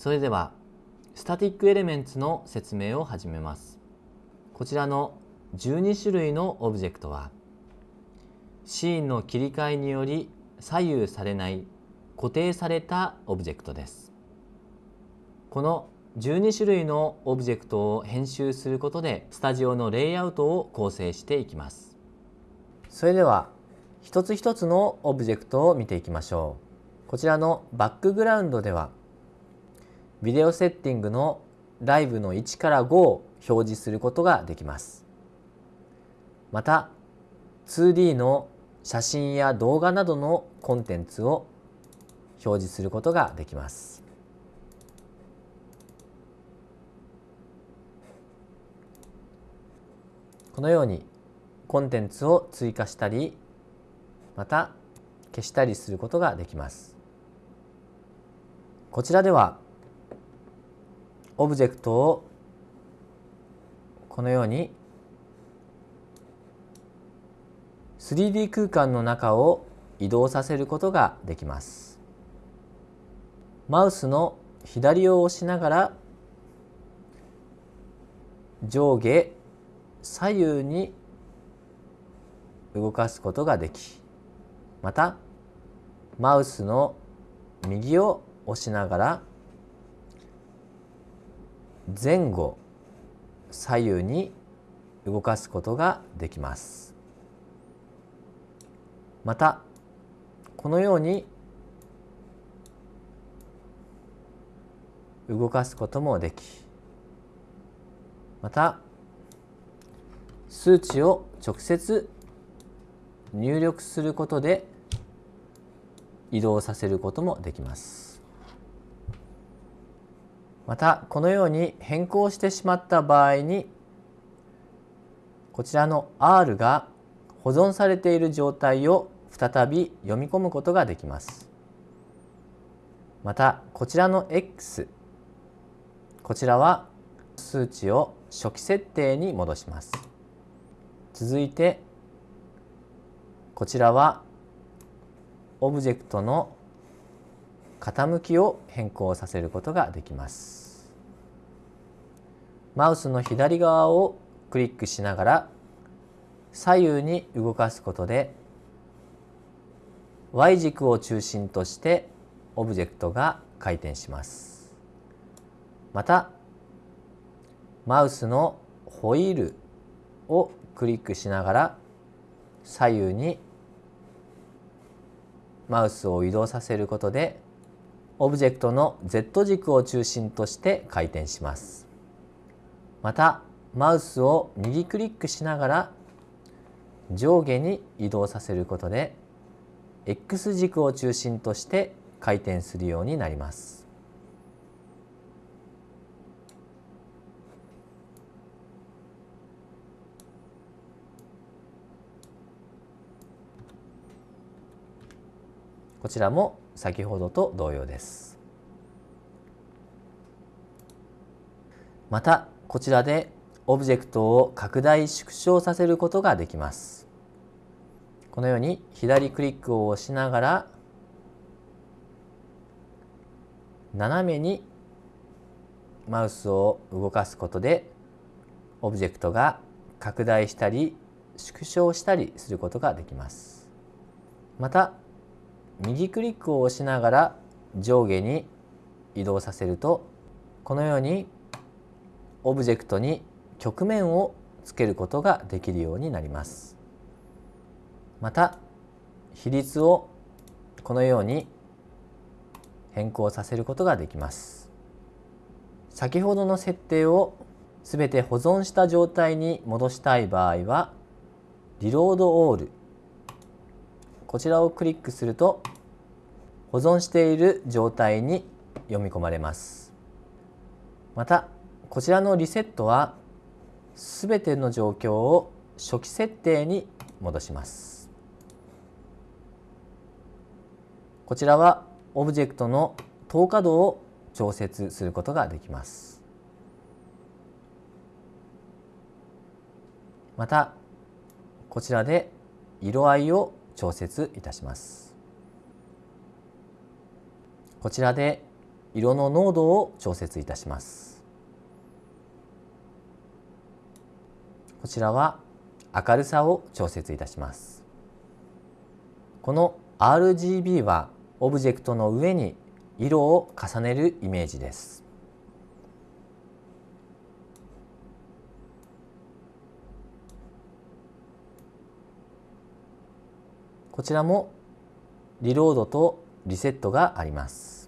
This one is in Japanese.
それではスタティックエレメンツの説明を始めます。こちらの12種類のオブジェクトはシーンの切り替えにより左右されない固定されたオブジェクトです。この12種類のオブジェクトを編集することでスタジオのレイアウトを構成していきます。それでは一つ一つのオブジェクトを見ていきましょう。こちらのバックグラウンドではビデオセッティングのライブの1から5を表示することができます。また 2D の写真や動画などのコンテンツを表示することができます。このようにコンテンツを追加したりまた消したりすることができます。こちらではオブジェクトをこのように 3D 空間の中を移動させることができます。マウスの左を押しながら上下左右に動かすことができまたマウスの右を押しながら前後左右に動かすことができますまたこのように動かすこともできまた数値を直接入力することで移動させることもできます。またこのように変更してしまった場合にこちらの R が保存されている状態を再び読み込むことができます。またこちらの X こちらは数値を初期設定に戻します。続いてこちらはオブジェクトの傾きを変更させることができます。マウスの左側をクリックしながら左右に動かすことで Y 軸を中心としてオブジェクトが回転します。またマウスのホイールをクリックしながら左右にマウスを移動させることでオブジェクトの Z 軸を中心として回転します。またマウスを右クリックしながら上下に移動させることで X 軸を中心として回転するようになります。こちらも先ほどと同様です。またこちらでオブジェクトを拡大縮小させることができます。このように左クリックを押しながら斜めにマウスを動かすことでオブジェクトが拡大したり縮小したりすることができます。また右クリックを押しながら上下に移動させるとこのようにオブジェクトに曲面をつけることができるようになります。また比率をこのように変更させることができます。先ほどの設定をすべて保存した状態に戻したい場合はリロードオールこちらをクリックすると保存している状態に読み込まれます。またこちらのリセットはすべての状況を初期設定に戻します。こちらはオブジェクトの透過度を調節することができます。またこちらで色合いを調節いたします。こちらで色の濃度を調節いたしますこちらは明るさを調節いたします。この RGB はオブジェクトの上に色を重ねるイメージです。こちらもリロードとリセットがあります。